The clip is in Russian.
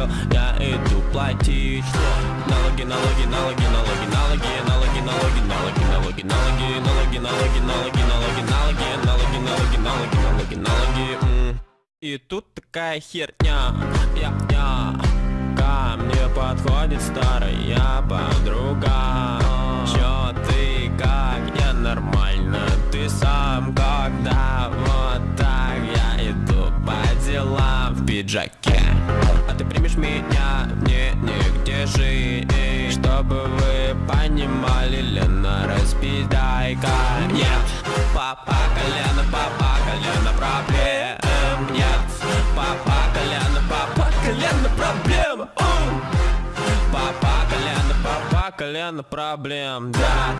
крокодил Я иду платить Налоги, налоги, налоги, налоги, налоги, налоги, налоги, налоги, налоги, налоги, налоги, налоги, налоги, налоги, налоги, налоги, налоги, налоги, налоги, налоги. И тут такая херня, я, я, ко мне подходит старая подруга. Чё ты как, я нормально, ты сам когда вот так я иду по делам в пиджаке. А ты примешь меня, мне нигде жить Чтобы вы понимали, Лена, распидайка Нет, папа колено, папа колено проблем Нет, папа колено, папа колено проблем. Папа колено, папа колено проблем Да